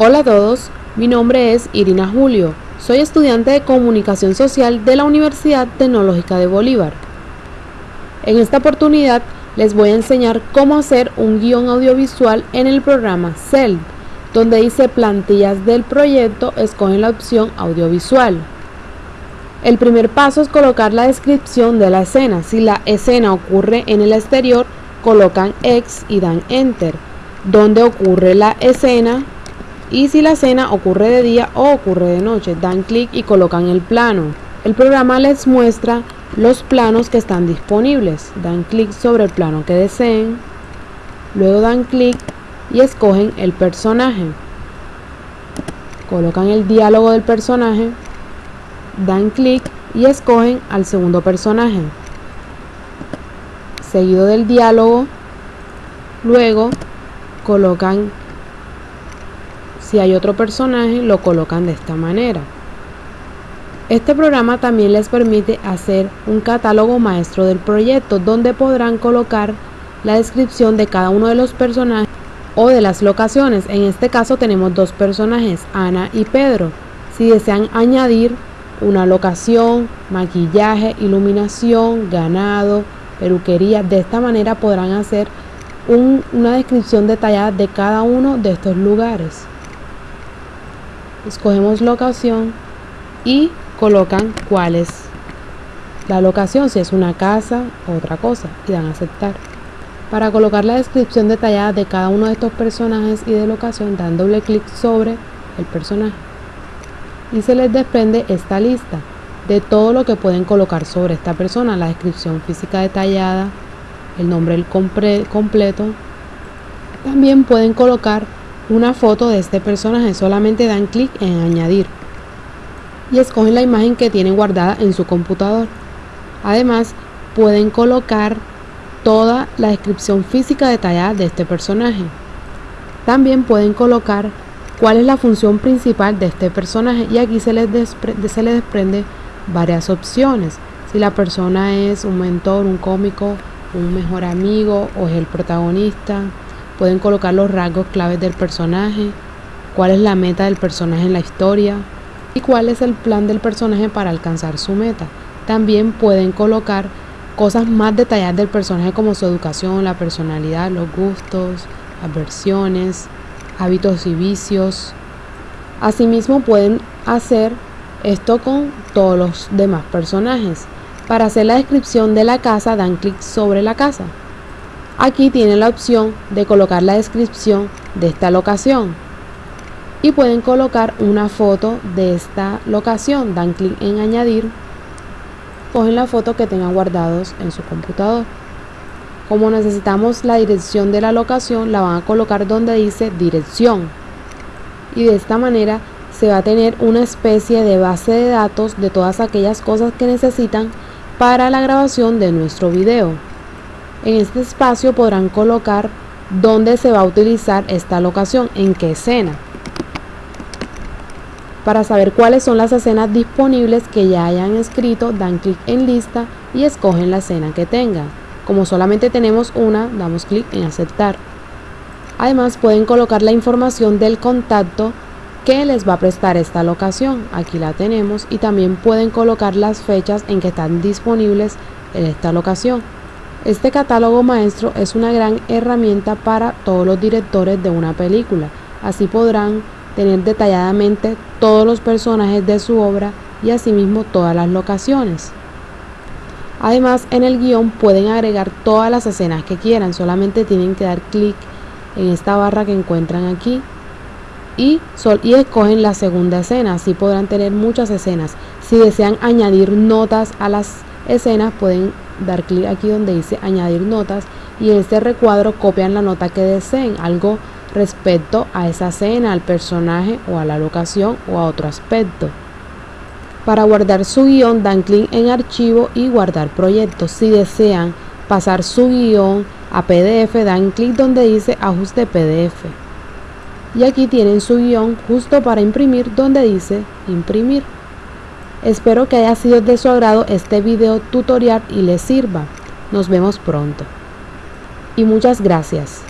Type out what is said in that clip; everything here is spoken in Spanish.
Hola a todos, mi nombre es Irina Julio, soy estudiante de Comunicación Social de la Universidad Tecnológica de Bolívar. En esta oportunidad les voy a enseñar cómo hacer un guion audiovisual en el programa CEL, donde dice plantillas del proyecto, escogen la opción audiovisual. El primer paso es colocar la descripción de la escena. Si la escena ocurre en el exterior, colocan X y dan Enter. Donde ocurre la escena, y si la escena ocurre de día o ocurre de noche, dan clic y colocan el plano. El programa les muestra los planos que están disponibles. Dan clic sobre el plano que deseen, luego dan clic y escogen el personaje. Colocan el diálogo del personaje, dan clic y escogen al segundo personaje. Seguido del diálogo, luego colocan si hay otro personaje, lo colocan de esta manera. Este programa también les permite hacer un catálogo maestro del proyecto donde podrán colocar la descripción de cada uno de los personajes o de las locaciones. En este caso tenemos dos personajes, Ana y Pedro. Si desean añadir una locación, maquillaje, iluminación, ganado, peluquería, de esta manera podrán hacer una descripción detallada de cada uno de estos lugares escogemos locación y colocan cuál es la locación, si es una casa o otra cosa, y dan a aceptar. Para colocar la descripción detallada de cada uno de estos personajes y de locación, dan doble clic sobre el personaje. Y se les desprende esta lista de todo lo que pueden colocar sobre esta persona, la descripción física detallada, el nombre completo. También pueden colocar una foto de este personaje, solamente dan clic en añadir y escogen la imagen que tienen guardada en su computador. Además, pueden colocar toda la descripción física detallada de este personaje. También pueden colocar cuál es la función principal de este personaje y aquí se les, se les desprende varias opciones. Si la persona es un mentor, un cómico, un mejor amigo o es el protagonista, Pueden colocar los rasgos claves del personaje, cuál es la meta del personaje en la historia y cuál es el plan del personaje para alcanzar su meta. También pueden colocar cosas más detalladas del personaje como su educación, la personalidad, los gustos, aversiones, hábitos y vicios. Asimismo pueden hacer esto con todos los demás personajes. Para hacer la descripción de la casa dan clic sobre la casa. Aquí tienen la opción de colocar la descripción de esta locación y pueden colocar una foto de esta locación. Dan clic en añadir, cogen la foto que tengan guardados en su computador. Como necesitamos la dirección de la locación, la van a colocar donde dice dirección. Y de esta manera se va a tener una especie de base de datos de todas aquellas cosas que necesitan para la grabación de nuestro video. En este espacio podrán colocar dónde se va a utilizar esta locación, en qué escena. Para saber cuáles son las escenas disponibles que ya hayan escrito, dan clic en lista y escogen la escena que tengan. Como solamente tenemos una, damos clic en aceptar. Además pueden colocar la información del contacto que les va a prestar esta locación. Aquí la tenemos y también pueden colocar las fechas en que están disponibles en esta locación. Este catálogo maestro es una gran herramienta para todos los directores de una película. Así podrán tener detalladamente todos los personajes de su obra y asimismo todas las locaciones. Además, en el guion pueden agregar todas las escenas que quieran, solamente tienen que dar clic en esta barra que encuentran aquí y, y escogen la segunda escena, así podrán tener muchas escenas. Si desean añadir notas a las escenas, pueden dar clic aquí donde dice añadir notas y en este recuadro copian la nota que deseen, algo respecto a esa escena, al personaje o a la locación o a otro aspecto. Para guardar su guion dan clic en archivo y guardar proyecto. Si desean pasar su guion a PDF dan clic donde dice ajuste PDF. Y aquí tienen su guion justo para imprimir donde dice imprimir. Espero que haya sido de su agrado este video tutorial y les sirva. Nos vemos pronto. Y muchas gracias.